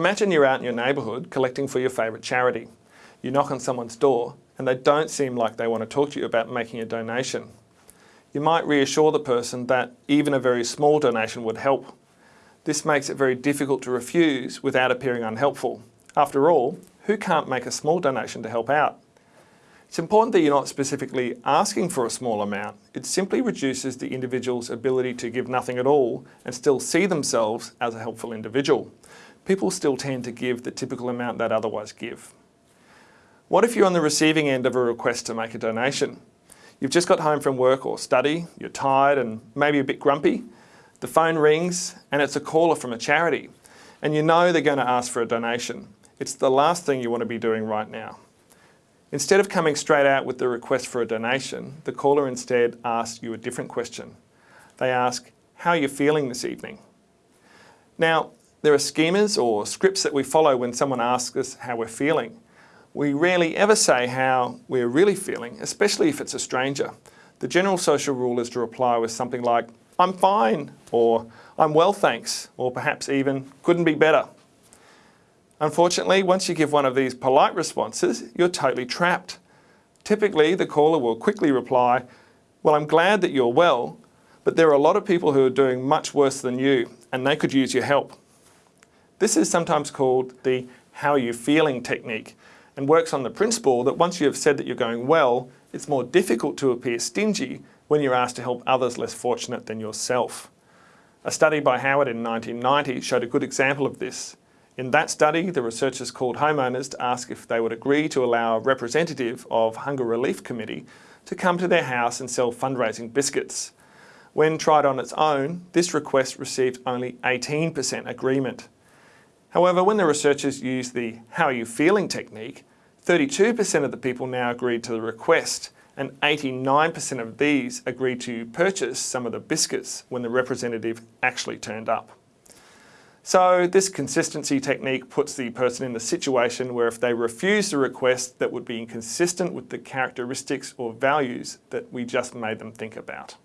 Imagine you're out in your neighbourhood collecting for your favourite charity. You knock on someone's door and they don't seem like they want to talk to you about making a donation. You might reassure the person that even a very small donation would help. This makes it very difficult to refuse without appearing unhelpful. After all, who can't make a small donation to help out? It's important that you're not specifically asking for a small amount. It simply reduces the individual's ability to give nothing at all and still see themselves as a helpful individual. People still tend to give the typical amount they'd otherwise give. What if you're on the receiving end of a request to make a donation? You've just got home from work or study, you're tired and maybe a bit grumpy. The phone rings and it's a caller from a charity and you know they're going to ask for a donation. It's the last thing you want to be doing right now. Instead of coming straight out with the request for a donation, the caller instead asks you a different question. They ask, how are you feeling this evening? Now, there are schemas or scripts that we follow when someone asks us how we're feeling. We rarely ever say how we're really feeling, especially if it's a stranger. The general social rule is to reply with something like, I'm fine, or I'm well thanks, or perhaps even, couldn't be better. Unfortunately, once you give one of these polite responses, you're totally trapped. Typically, the caller will quickly reply, well, I'm glad that you're well, but there are a lot of people who are doing much worse than you, and they could use your help. This is sometimes called the how are you feeling technique, and works on the principle that once you have said that you're going well, it's more difficult to appear stingy when you're asked to help others less fortunate than yourself. A study by Howard in 1990 showed a good example of this. In that study, the researchers called homeowners to ask if they would agree to allow a representative of Hunger Relief Committee to come to their house and sell fundraising biscuits. When tried on its own, this request received only 18% agreement. However, when the researchers used the how are you feeling technique, 32% of the people now agreed to the request and 89% of these agreed to purchase some of the biscuits when the representative actually turned up. So this consistency technique puts the person in the situation where if they refuse the request that would be inconsistent with the characteristics or values that we just made them think about.